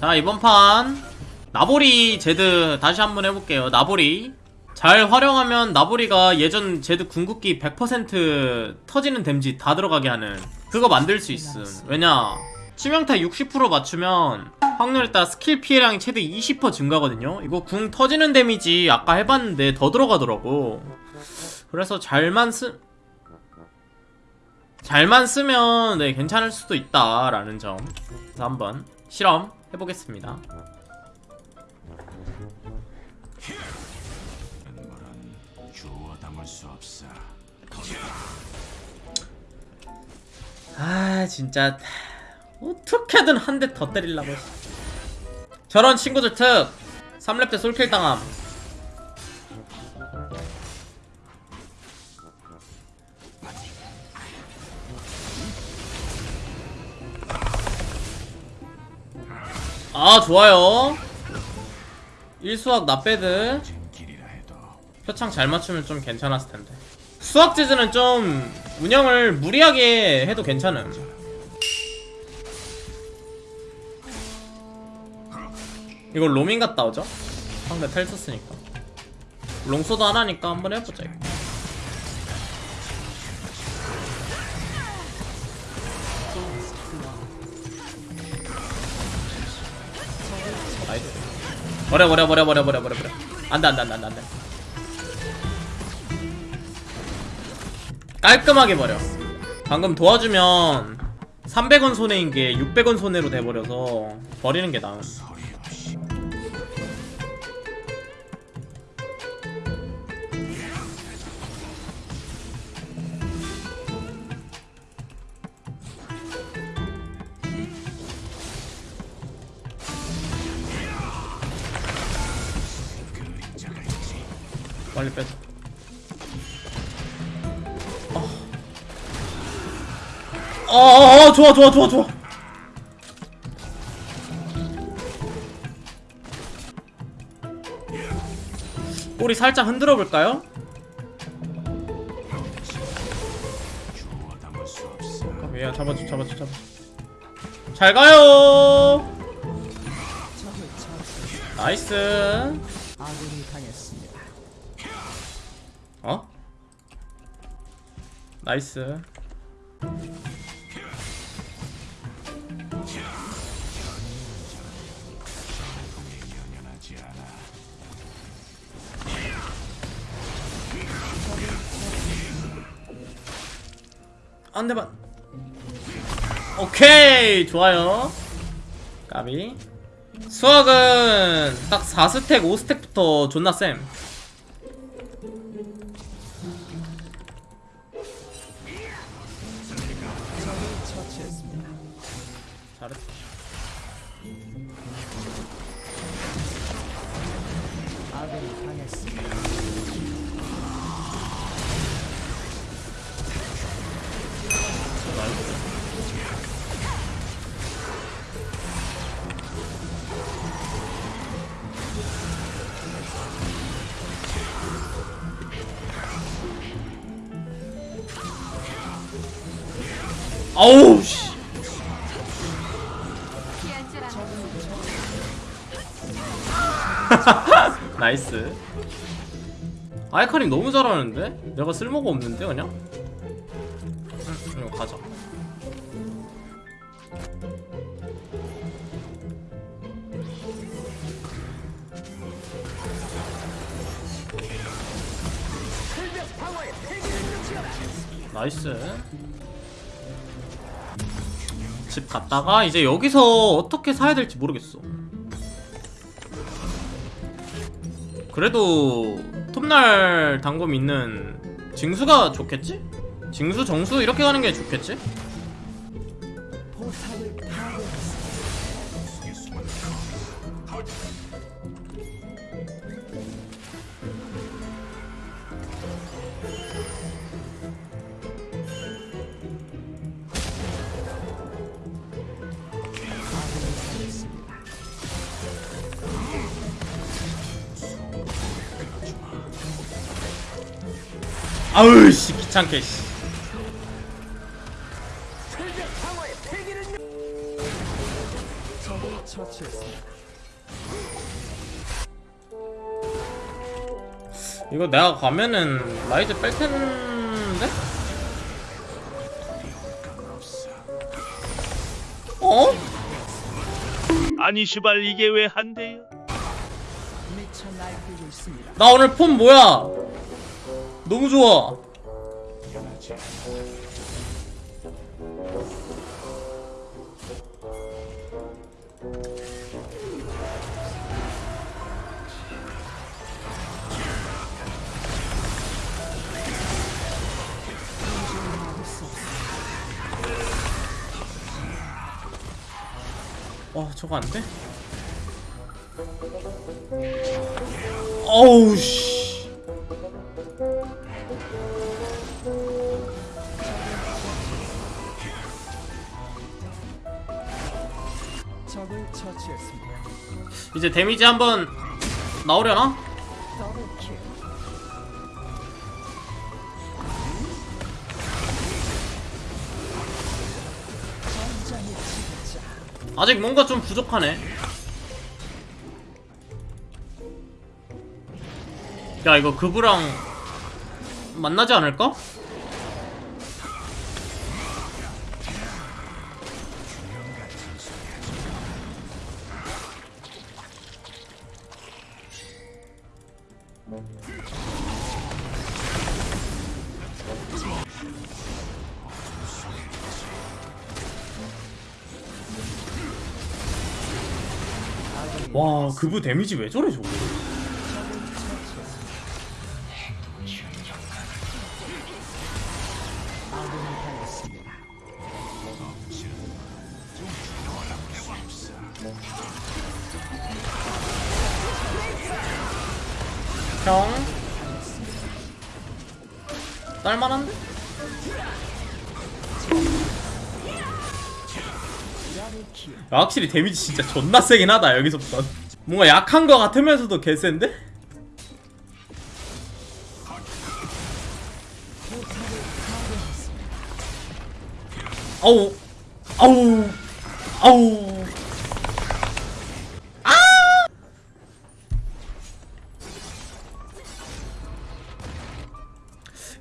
자 이번 판 나보리 제드 다시 한번 해볼게요. 나보리. 잘 활용하면 나보리가 예전 제드 궁극기 100% 터지는 댐지 다 들어가게 하는 그거 만들 수 있음. 왜냐? 치명타 60% 맞추면 확률에 따라 스킬 피해량이 최대 20% 증가거든요. 이거 궁 터지는 데미지 아까 해봤는데 더 들어가더라고. 그래서 잘만 쓰 잘만 쓰면 네 괜찮을 수도 있다라는 점. 그래서 한번 실험 해보겠습니다. 아 진짜 어떻게든 한 대 더 때리려고. 저런 친구들 특 3렙 때 솔킬 당함 아 좋아요 1수학 나빼드 표창 잘 맞추면 좀 괜찮았을 텐데. 수학 재즈는 좀 운영을 무리하게 해도 괜찮음. 이거 로밍 갔다 오죠? 상대 텔 썼으니까. 롱소드 하나니까 한번 해보자 이거. nice. 버려 버려 버려 버려 버려 버려 버려. 안돼 안돼 안돼 안돼 안돼. 깔끔하게 버려. 방금 도와주면 300원 손해인 게 600원 손해로 돼버려서 버리는 게 나은. 빨리 빼자. 어, 어, 어, 좋아, 좋아, 좋아, 좋아. 꼬리 살짝 흔들어 볼까요? 주워 담을 수 없어. 야, 잡아줘, 잡아줘, 잡아줘. 잘 가요. 나이스. 아군이 당했습니다. 어? 나이스. 대만. 오케이, 좋아요. 까비. 수학은 딱 4스택, 5스택부터 존나 쌤. 잘했어. 아군이 당했습니다. 아 나이스. 아이카링 너무 잘하는데? 내가 쓸모가 없는데 그냥? 응, 이거 가자. 나이스. 집 갔다가 이제 여기서 어떻게 사야 될지 모르겠어. 그래도 톱날 단검 있는 징수가 좋겠지? 징수 정수 이렇게 가는 게 좋겠지? 아우 씨 귀찮게 씨. 이거 내가 가면은 라이즈 뺄 텐데? 어? 아니 시발 이게 왜 한대요? 나 오늘 폼 뭐야? 너무 좋아. 와 저거 안 돼? 어우 씨. 이제 데미지 한번 나오려나? 아직 뭔가 좀 부족하네. 야 이거 그부랑 만나지 않을까? 와 그부 데미지 왜 저래 저거? 형 딸만한데? 확실히 데미지 진짜 존나 세긴 하다 여기서부터 뭔가 약한 거 같으면서도 개센데? 아우 아우 아우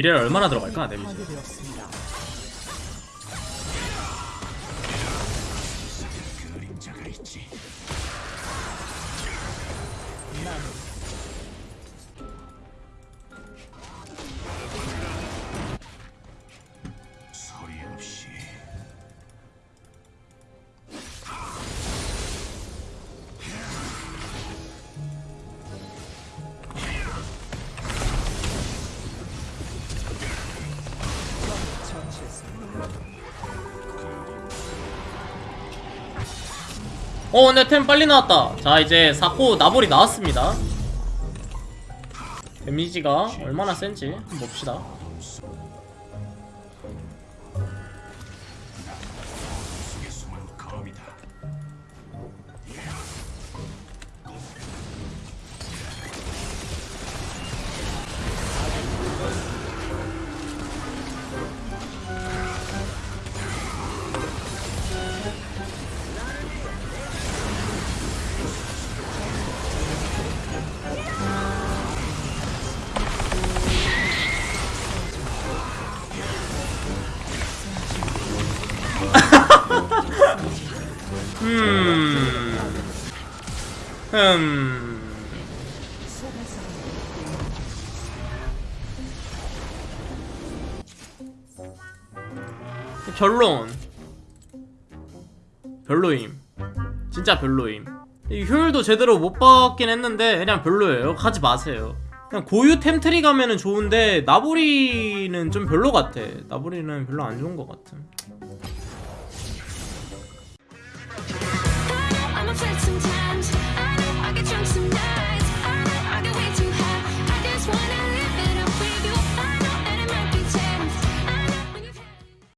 이래 얼마나 들어갈까 데미지 어 근데 템 빨리 나왔다. 자 이제 사코 나볼이 나왔습니다. 데미지가 얼마나 센지 봅시다 음... 결론. 별로임. 진짜 별로임. 이 효율도 제대로 못 받긴 했는데 그냥 별로예요. 가지 마세요. 그냥 고유 템트리 가면은 좋은데 나보리는 좀 별로 같아. 나보리는 별로 안 좋은 것 같아